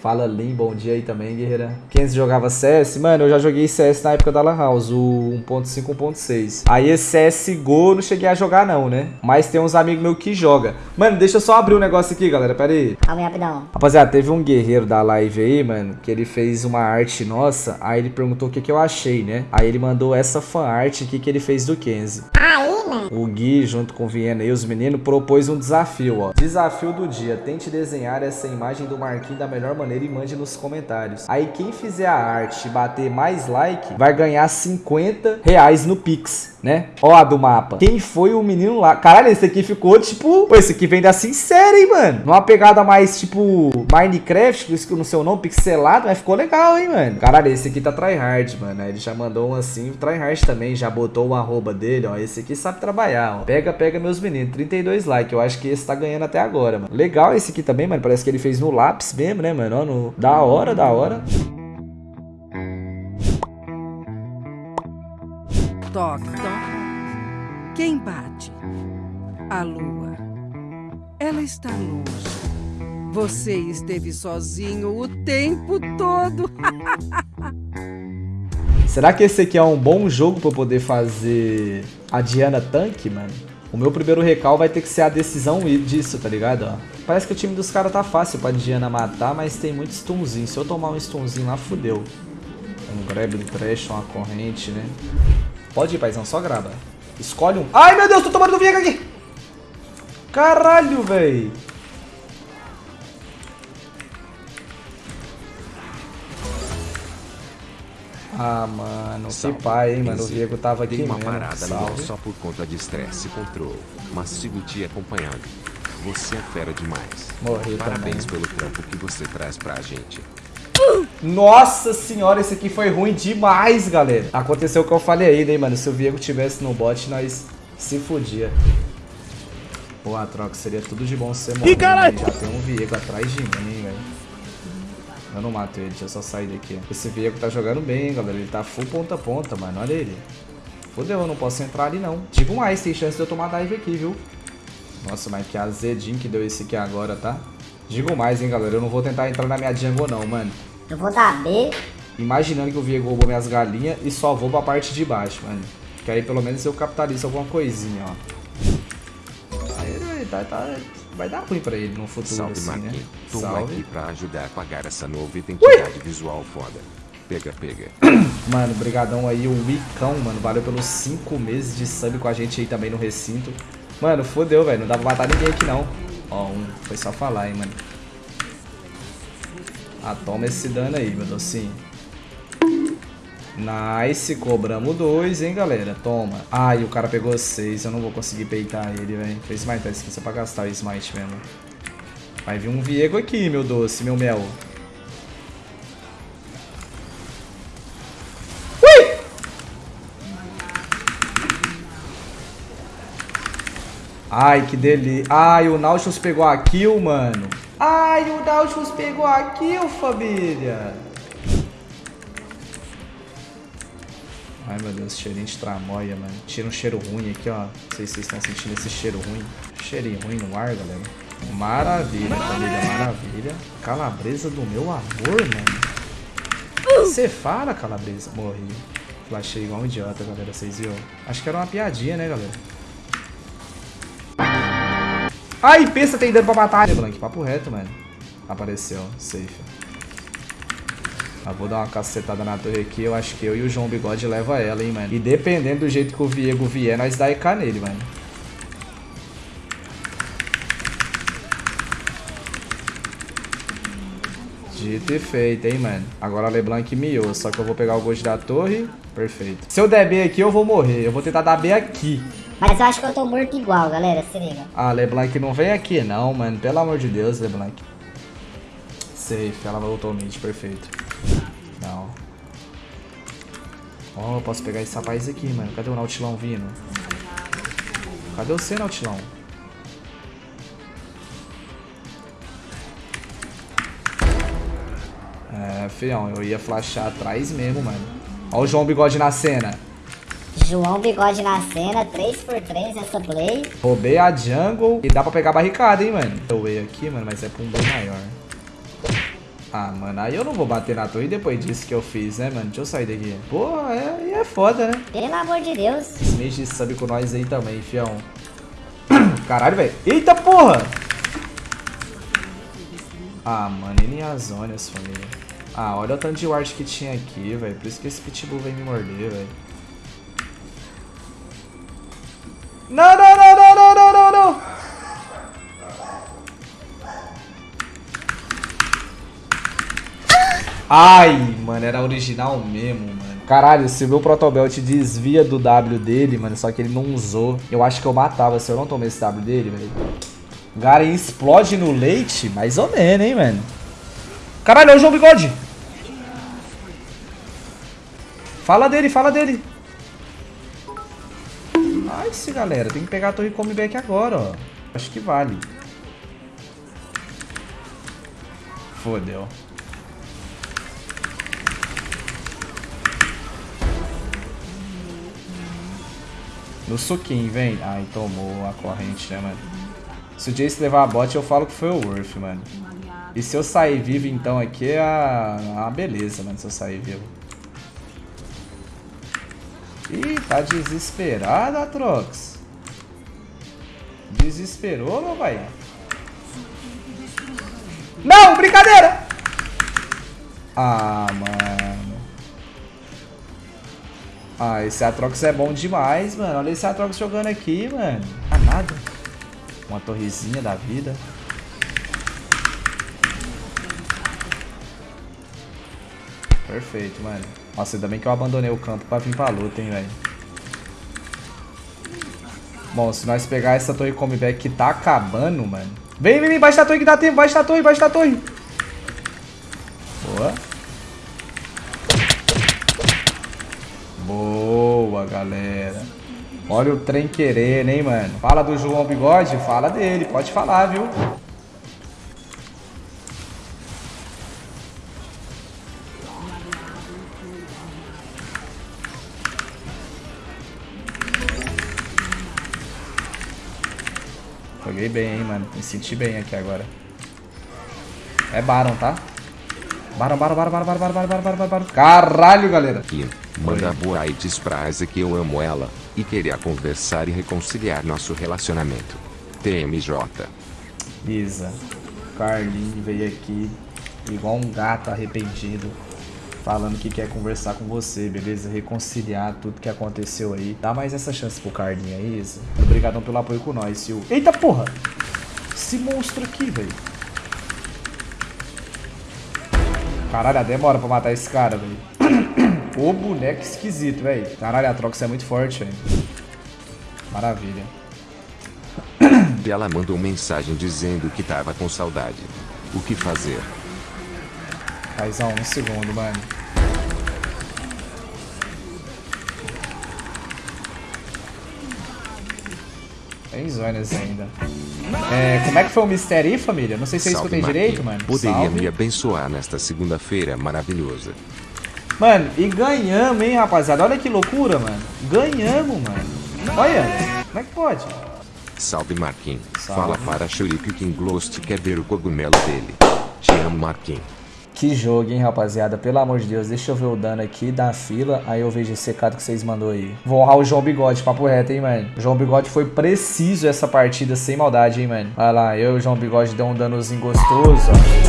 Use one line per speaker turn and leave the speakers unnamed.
Fala Lim, bom dia aí também, guerreira. Quem jogava CS? Mano, eu já joguei CS na época da Lan House, o 1.5, 1.6. Aí esse CSGO eu não cheguei a jogar não, né? Mas tem uns amigos meus que joga. Mano, deixa eu só abrir um negócio aqui, galera, pera aí.
Calma aí, rapidão.
Rapaziada, teve um guerreiro da live aí, mano, que ele fez uma arte nossa, aí ele perguntou o que que eu achei, né? Aí ele mandou essa fan art aqui que ele fez do Kenzie.
Mano.
O Gui, junto com o Viena e os meninos, propôs um desafio, ó. Desafio do dia. Tente desenhar essa imagem do Marquinhos da melhor maneira e mande nos comentários. Aí quem fizer a arte e bater mais like, vai ganhar 50 reais no Pix, né? Ó do mapa. Quem foi o menino lá? Caralho, esse aqui ficou, tipo... Pô, esse aqui vem da sincera, hein, mano? Numa pegada mais, tipo... Minecraft, por isso que eu não sei o nome, pixelado, mas ficou legal, hein, mano? Caralho, esse aqui tá tryhard, mano. Ele já mandou um assim, tryhard também, já botou o arroba dele, ó. Esse aqui sabe trabalhar, ó. Pega, pega, meus meninos. 32 likes. Eu acho que esse tá ganhando até agora, mano. Legal esse aqui também, mano. Parece que ele fez no lápis mesmo, né, mano? Ó, no... Da hora, da hora.
Toque, toque. Quem bate? A lua. Ela está longe. Você esteve sozinho o tempo todo.
Será que esse aqui é um bom jogo eu poder fazer a Diana tanque, mano? O meu primeiro recal vai ter que ser a decisão disso, tá ligado? Ó. Parece que o time dos caras tá fácil pra Diana matar, mas tem muito stunzinho. Se eu tomar um stunzinho lá, fudeu. Um Grabbing Trash, uma corrente, né? Pode ir, paizão, só grava. Escolhe um... Ai, meu Deus, tô tomando do Viega aqui! Caralho, véi! Ah, mano,
Salve.
que pai, hein, mano. O Diego tava aqui
Dei uma
mesmo.
parada
Salve.
só por conta de estresse e controle, mas sigo te acompanhando. Você é fera demais.
Morri
Parabéns
também.
pelo trampo que você traz pra gente.
Nossa senhora, esse aqui foi ruim demais, galera. Aconteceu o que eu falei aí, né, mano? Se o Viego tivesse no bot, nós se fudia. Pô, a troca seria tudo de bom ser morrer.
caralho!
né? Já tem um Viego atrás de mim, hein, velho. Eu não mato ele, deixa eu só sair daqui. Esse Viego tá jogando bem, galera. Ele tá full ponta a ponta, mano. Olha ele. Fodeu, eu não posso entrar ali, não. Digo mais, tem chance de eu tomar dive aqui, viu? Nossa, mas que azedinho que deu esse aqui agora, tá? Digo mais, hein, galera. Eu não vou tentar entrar na minha jungle, não, mano.
Eu vou dar B.
Imaginando que o Viego roubou minhas galinhas e só vou pra parte de baixo, mano. Que aí pelo menos eu capitalizo alguma coisinha, ó. Aí, tá, tá, vai dar ruim pra ele no futuro,
Salve,
assim,
Marquinhos.
né?
Tô
Salve.
aqui pra ajudar a apagar essa nova identidade visual foda. Pega, pega.
Mano, brigadão aí, o Wicão, mano. Valeu pelos 5 meses de sub com a gente aí também no recinto. Mano, fodeu, velho. Não dá pra matar ninguém aqui, não. Ó, um. Foi só falar, hein, mano. Ah, toma esse dano aí, meu docinho. Nice, cobramos dois, hein, galera. Toma. Ai, o cara pegou seis. Eu não vou conseguir peitar ele, velho. Fez smite, tá esqueci pra gastar o smite mesmo. Vai vir um Viego aqui, meu doce, meu mel. Ai, que delícia. Ai, o Nautilus pegou a kill, mano. Ai, o Nautilus pegou a kill, família. Ai, meu Deus, cheirinho de tramóia, mano. Tira um cheiro ruim aqui, ó. Não sei se vocês estão sentindo esse cheiro ruim. Cheirinho ruim no ar, galera. Maravilha, família, maravilha. Calabresa do meu amor, mano. Você fala, calabresa. Morri. Flashei igual um idiota, galera. Vocês viram? Acho que era uma piadinha, né, galera? Ai, pensa, tem dano pra matar. Blank, papo reto, mano. Apareceu, safe. Ah, vou dar uma cacetada na torre aqui. Eu acho que eu e o João Bigode leva ela, hein, mano. E dependendo do jeito que o Viego vier, nós dá EK nele, mano. Dito e feito, hein, mano. Agora a LeBlanc miou, só que eu vou pegar o Ghost da torre. Perfeito. Se eu der B aqui, eu vou morrer. Eu vou tentar dar B aqui.
Mas eu acho que eu tô morto igual, galera. Se liga.
Ah, LeBlanc não vem aqui não, mano. Pelo amor de Deus, LeBlanc. Safe, ela voltou mid, perfeito. Não. Ó, eu posso pegar esse rapaz aqui, mano. Cadê o Nautilão vindo? Cadê você, Nautilão? É, fião, eu ia flashar atrás mesmo, mano. Ó o João Bigode na cena.
João Bigode na cena, 3x3 essa play.
Roubei a jungle e dá pra pegar a barricada, hein, mano. Eu ia aqui, mano, mas é pra um bem maior. Ah, mano, aí eu não vou bater na torre depois disso que eu fiz, né, mano? Deixa eu sair daqui. Pô, é, é foda, né?
Pelo amor de Deus.
De sub com nós aí também, fião. Caralho, velho. Eita porra! Ah, mano, ele as zonas, família. Ah, olha o tanto de ward que tinha aqui, velho. Por isso que esse pitbull vem me morder, velho. Não, não, não, não, não, não, não, não! Ai, mano, era original mesmo, mano. Caralho, se o meu Protobelt desvia do W dele, mano, só que ele não usou, eu acho que eu matava se eu não tomei esse W dele, velho. Garen explode no leite? Mais ou menos, hein, mano. Caralho, é o João Bigode. Fala dele, fala dele. Nice, galera. Tem que pegar a torre comeback agora, ó. Acho que vale. Fodeu. No suquinho, vem. Ai, tomou a corrente, né, mano? Se o Jace levar a bot, eu falo que foi o Worth, mano. E se eu sair vivo, então, aqui é a... a beleza, mano, se eu sair vivo. Ih, tá desesperado, Atrox. Desesperou, meu pai? Não, brincadeira! Ah, mano. Ah, esse Atrox é bom demais, mano. Olha esse Atrox jogando aqui, mano. Ah, nada. Uma torrezinha da vida. Perfeito, mano. Nossa, ainda bem que eu abandonei o campo pra vir pra luta, hein, velho. Bom, se nós pegar essa torre comeback que tá acabando, mano. Vem, vem, vem, baixa a torre que dá tempo, baixa a torre, baixa a torre. Boa. Boa, galera. Olha o trem querendo, hein, mano. Fala do João Bigode? Fala dele, pode falar, viu? Joguei bem, hein, mano. Me senti bem aqui agora. É Baron, tá? Baron, Baron, Baron, Baron, Baron, Baron, Baron, Baron, Baron. Caralho, galera.
Aqui, manda boa e diz pra Isa que eu amo ela, e queria conversar e reconciliar nosso relacionamento. TMJ.
Isa. Carlinho veio aqui igual um gato arrependido. Falando que quer conversar com você, beleza? Reconciliar tudo que aconteceu aí. Dá mais essa chance pro Carlinho aí, Isa. Obrigadão pelo apoio com nós, Sil. Eita porra! Esse monstro aqui, velho. Caralho, a demora pra matar esse cara, velho. O boneco esquisito, velho. Caralho, a Trox é muito forte, velho. Maravilha.
Ela mandou mensagem dizendo que tava com saudade. O que fazer?
Faz um segundo, mano. Tem zonas ainda. É, como é que foi o mistério aí, família? Não sei se eu
Salve,
escutei
Marquinhos.
direito, mano.
Poderia
Salve.
me abençoar nesta segunda-feira maravilhosa.
Mano, e ganhamos, hein, rapaziada? Olha que loucura, mano. Ganhamos, mano. Olha, como é que pode?
Salve Marquinhos.
Salve.
Fala para Shuriken que Ghost quer ver o cogumelo dele. Te amo Marquinhos.
Que jogo, hein, rapaziada? Pelo amor de Deus, deixa eu ver o dano aqui da fila. Aí eu vejo esse recado que vocês mandou aí. Vou honrar o João Bigode, papo reto, hein, mano? O João Bigode foi preciso essa partida, sem maldade, hein, mano? Olha lá, eu e o João Bigode deu um danozinho gostoso, ó.